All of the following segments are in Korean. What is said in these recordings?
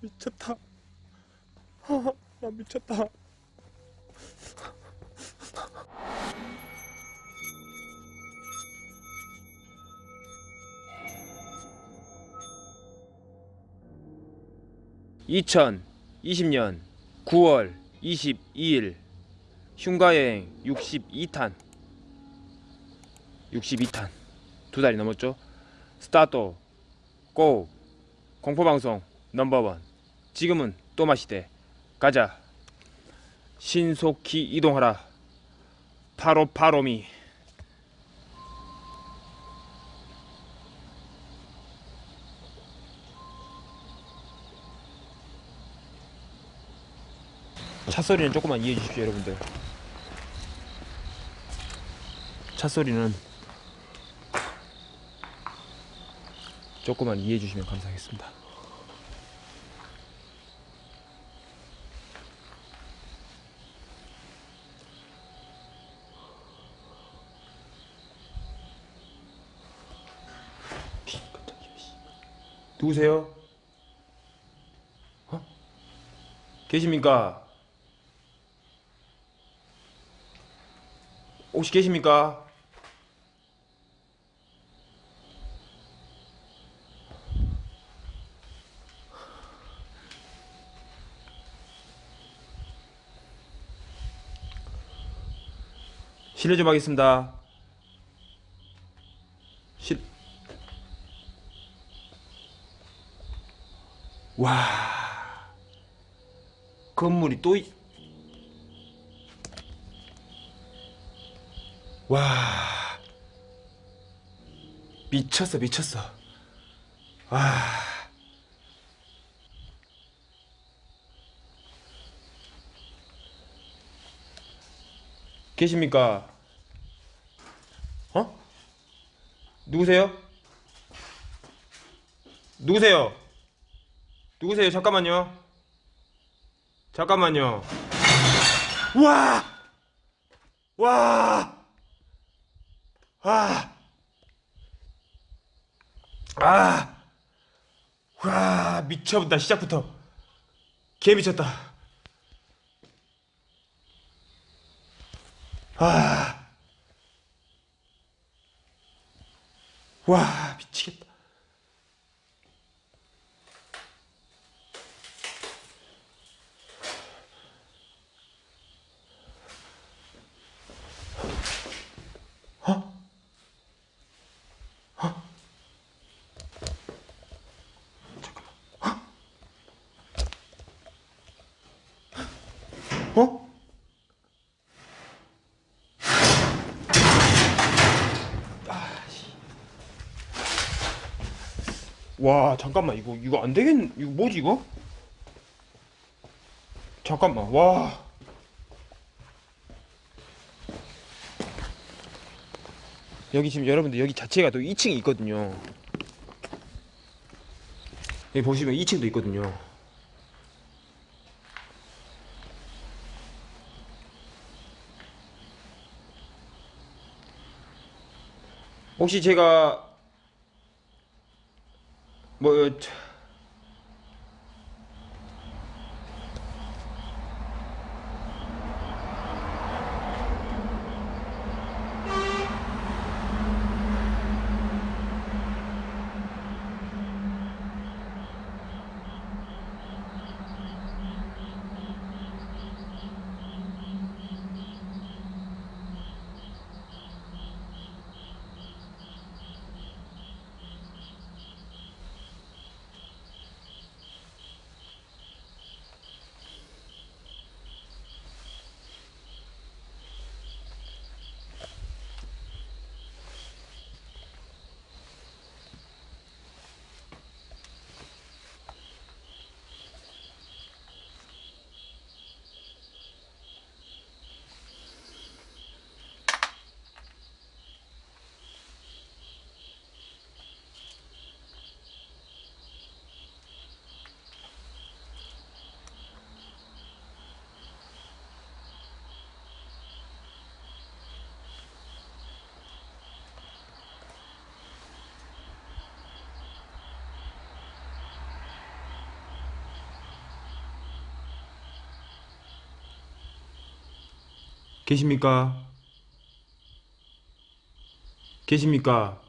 미쳤다. 아, 나 미쳤다. (2020년 9월 22일) 흉가여행 62탄 62탄 두 달이 넘었죠 스타트 고 공포방송 넘버원. 지금은 또 마시대. 가자. 신속히 이동하라. 파로파로미. 차 소리는 조금만 이해해 주십시오 여러분들. 차 소리는 조금만 이해해 주시면 감사하겠습니다 누구세요? 어? 계십니까? 혹시 계십니까? 실례 좀 하겠습니다. 실... 와... 건물이 또... 있... 와... 미쳤어 미쳤어. 와... 계십니까? 어? 누구세요? 누구세요? 누구세요? 잠깐만요. 잠깐만요. 와! 와! 아! 아! 와, 미쳐본다, 시작부터. 개 미쳤다. 아. 와, 미치겠다. 와 잠깐만 이거 이거 안 되겠 이거 뭐지 이거? 잠깐만 와. 여기 지금 여러분들 여기 자체가 또 2층이 있거든요. 여기 보시면 2층도 있거든요. 혹시 제가 뭐 계십니까? 계십니까?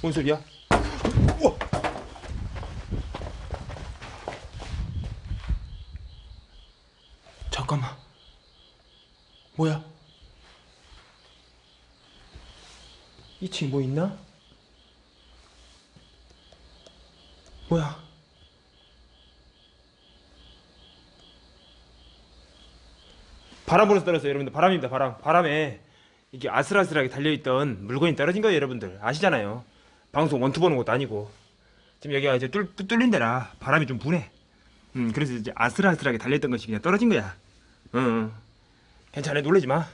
뭔 소리야? 우와! 잠깐만. 뭐야? 2층 뭐 있나? 뭐야? 바람 불어서 떨어졌어요, 여러분들. 바람입니다, 바람. 바람에 이게 아슬아슬하게 달려있던 물건이 떨어진 거예요, 여러분들. 아시잖아요. 방송 원투 보는 것도 아니고. 지금 여기가 이제 뚫, 뚫린 데라 바람이 좀 부네. 음, 그래서 이제 아슬아슬하게 달려있던 것이 그냥 떨어진 거야. 응, 응. 괜찮아, 놀라지 마.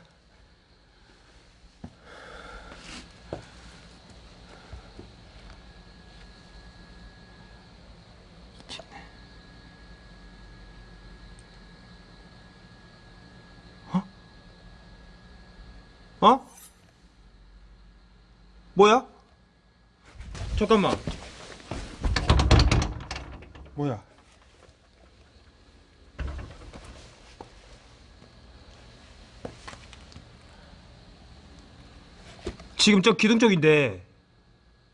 어? 뭐야? 잠깐만. 뭐야? 지금 저 기둥 쪽인데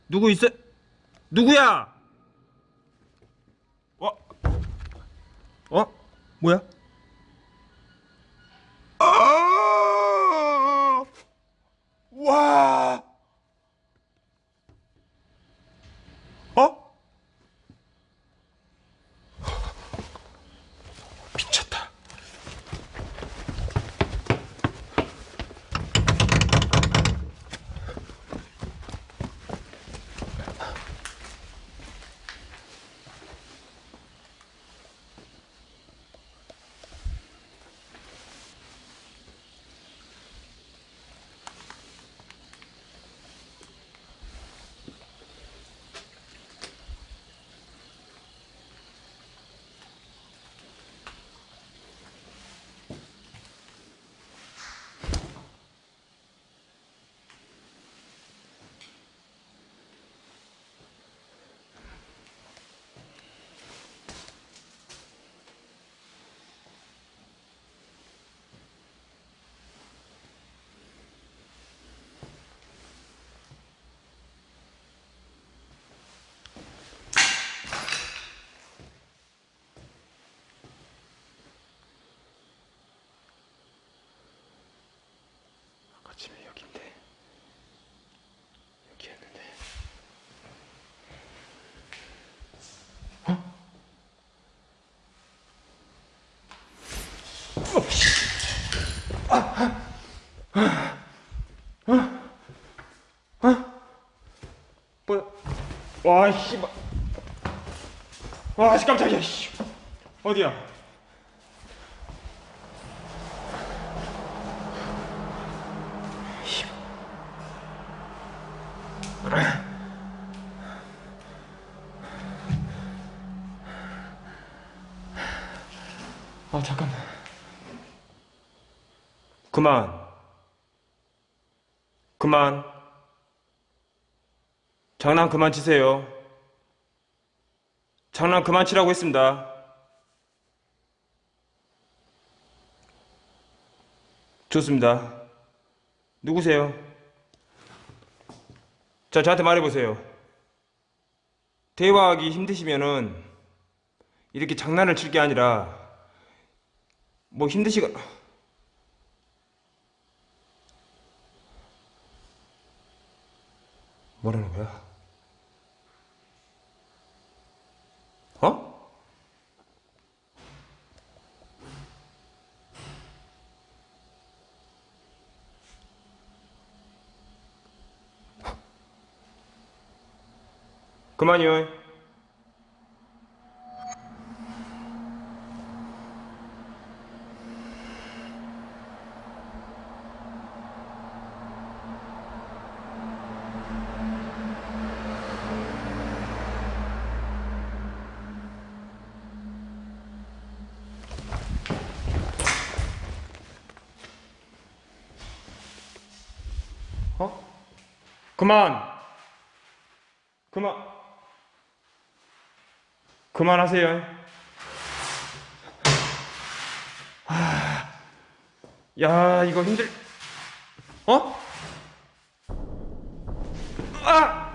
누구 있어? 누구야? 어? 어? 뭐야? 아! 와! 어? 미쳤다. 아까 집에 여긴데 여기였는데 어? 뭐야? 와, 씨발. 와, 씨, 깜짝이야, 씨. 어디야? 그만. 그만. 장난 그만 치세요. 장난 그만 치라고 했습니다. 좋습니다. 누구세요? 자, 저한테 말해보세요. 대화하기 힘드시면은 이렇게 장난을 칠 게 아니라 뭐 힘드시거나 뭐라는 거야? 어? 그만이요. 그만. 그만 그만하세요. 아, 야 이거 힘들. 어? 아!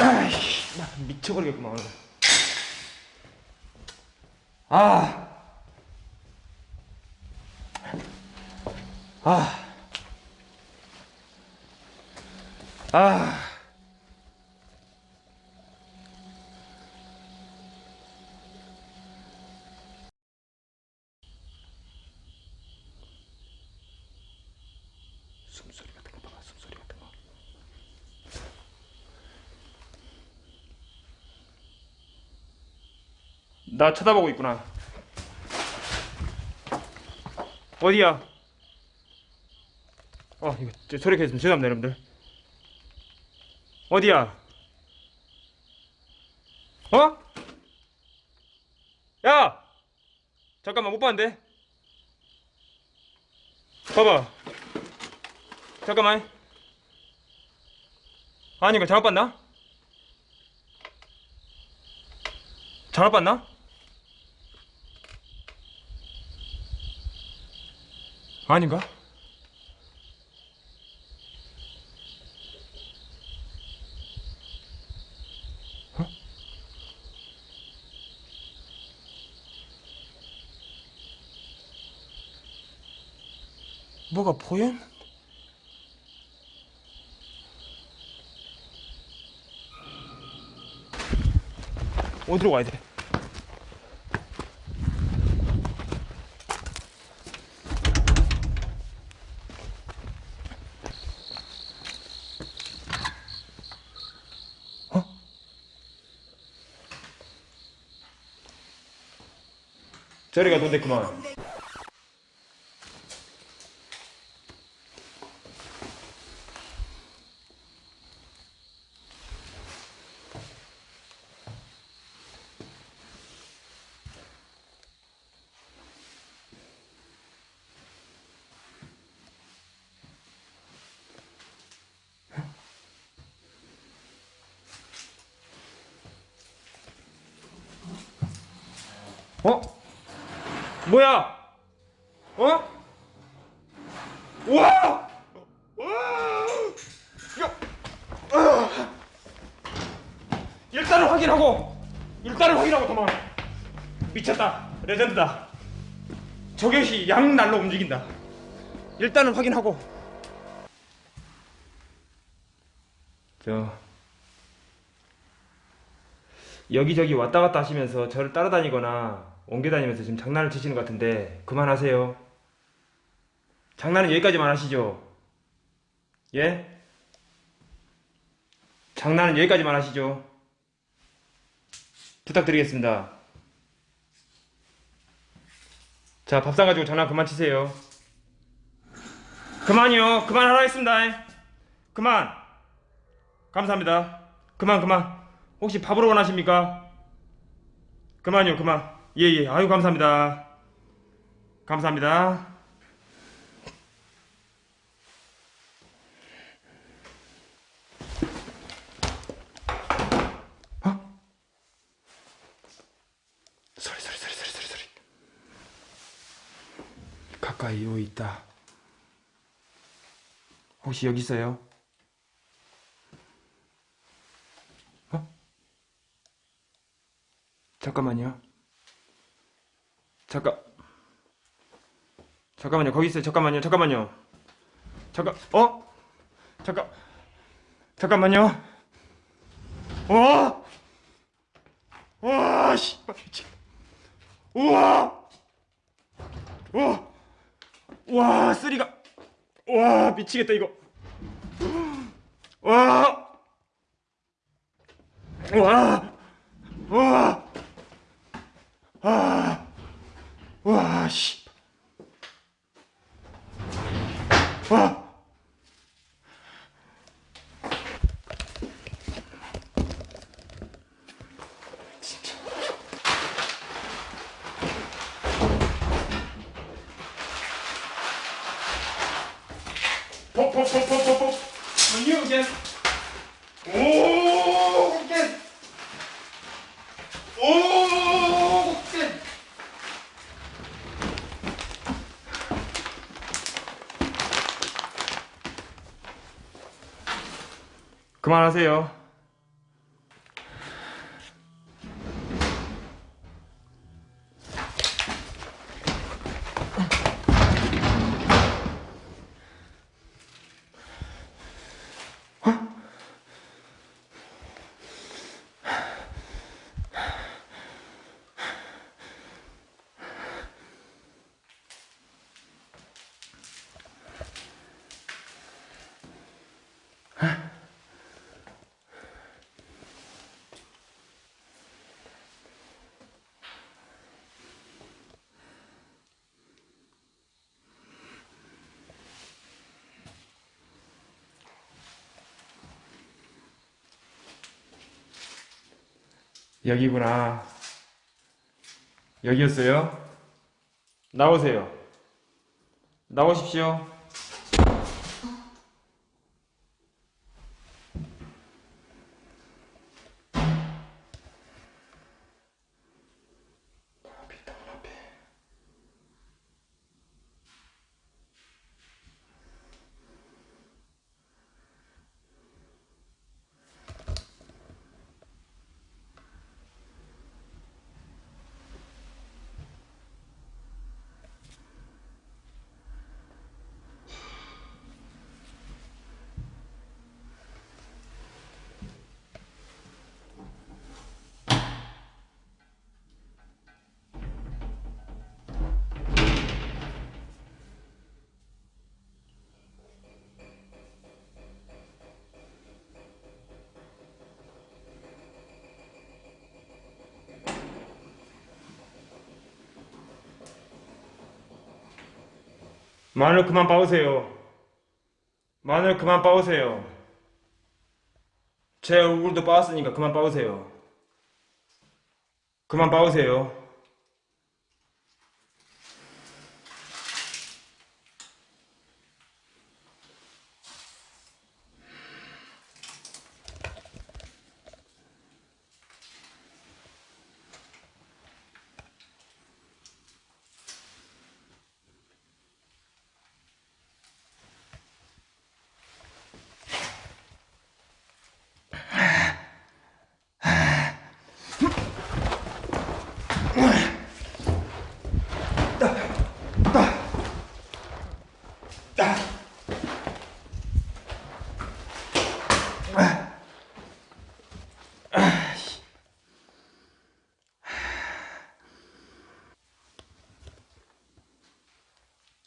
아이씨, 나 미쳐버리겠구만. 아, 아, 아. 숨소리 같은 거. 나 쳐다보고 있구나. 어디야? 어, 이거 저 소리가 있으면 죄송합니다, 여러분들. 어디야? 어? 야! 잠깐만 못 봤는데. 봐봐. 잠깐만. 아니 이거 잘못 봤나? 잘못 봤나? 아닌가? 뭐가 보여? 어디로 가야 돼? 어? 저리가 돈데 그만. 어? 뭐야? 어? 우와! 우와! 야! 아! 일단은 확인하고 일단은 확인하고 도망 미쳤다 레전드다 저격이 양날로 움직인다 일단은 확인하고 저 여기저기 왔다 갔다 하시면서 저를 따라다니거나 옮겨다니면서 지금 장난을 치시는 것 같은데 그만하세요. 장난은 여기까지만 하시죠. 예? 장난은 여기까지만 하시죠. 부탁드리겠습니다. 자, 밥상 가지고 장난 그만 치세요. 그만이요. 그만하라 했습니다. 그만. 감사합니다. 그만, 그만. 혹시 밥으로 원하십니까? 그만요, 그만. 예, 예. 아유, 감사합니다. 감사합니다. 어? 소리, 소리, 소리, 소리, 소리, 소리. 가까이 오 있다. 혹시 여기 있어요? 잠깐만요. 잠깐. 잠깐만요. 거기 있어요. 잠깐만요. 잠깐만요. 잠깐. 어? 잠깐. 잠깐만요. 와! 와, 씨. 미치. 우와! 와! 와, 쓰리가. 와, 미치겠다 이거. 와! 와! 와! 아, 와, 씨. 와. 뽀뽀뽀뽀뽀뽀 you again 오 again 오 again 그만하세요 여기구나. 여기였어요? 나오세요. 나오십시오. 마늘 그만 빠으세요. 마늘 그만 빠으세요. 제 얼굴도 빠았으니까 그만 빠으세요. 그만 빠으세요.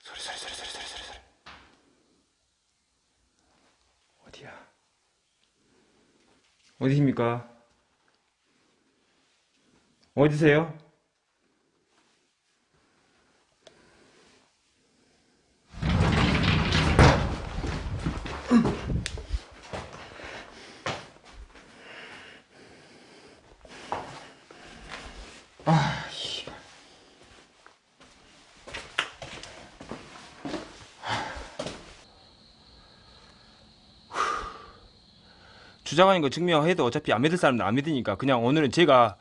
소리 소리 소리 소리 소리 소리 소리 어디야 어디십니까? 어디세요 주장하는 거 증명해도 어차피 안 믿을 사람은 안 믿으니까 그냥 오늘은 제가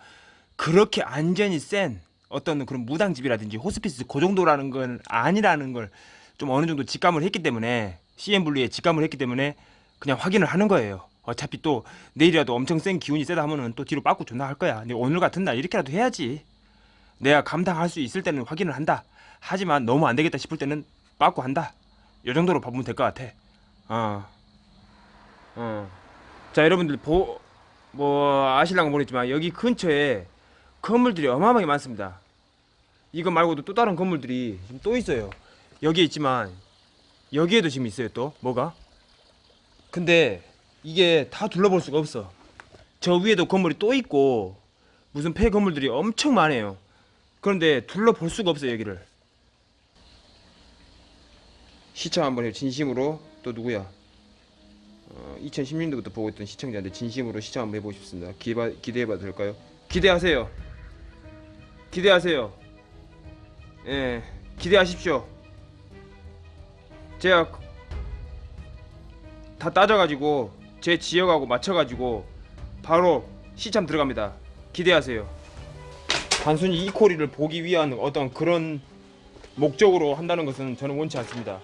그렇게 안전이 센 어떤 그런 무당집이라든지 호스피스 그 정도라는 건 아니라는 걸 좀 어느 정도 직감을 했기 때문에 CM 분류에 직감을 했기 때문에 그냥 확인을 하는 거예요. 어차피 또 내일이라도 엄청 센 기운이 세다 하면은 또 뒤로 빠꾸 존나 할 거야. 근데 오늘 같은 날 이렇게라도 해야지. 내가 감당할 수 있을 때는 확인을 한다. 하지만 너무 안 되겠다 싶을 때는 빠꾸 한다. 이 정도로 봐보면 될 것 같아. 어. 어. 자 여러분들 보, 뭐 아실랑가 모르겠지만 여기 근처에 건물들이 어마어마하게 많습니다. 이거 말고도 또 다른 건물들이 지금 또 있어요. 여기에 있지만 여기에도 지금 있어요 또 뭐가? 근데 이게 다 둘러볼 수가 없어. 저 위에도 건물이 또 있고 무슨 폐 건물들이 엄청 많아요. 그런데 둘러볼 수가 없어요 여기를. 시청 한번 해요 진심으로 또 누구야? 어, 2016년도부터 보고 있던 시청자인데 진심으로 시청 한번 해보고 싶습니다. 기대, 기대해봐도 될까요? 기대하세요. 기대하세요. 예, 기대하십시오. 제가 다 따져가지고 제 지역하고 맞춰가지고 바로 시참 들어갑니다. 기대하세요. 단순히 이 코리를 보기 위한 어떤 그런 목적으로 한다는 것은 저는 원치 않습니다.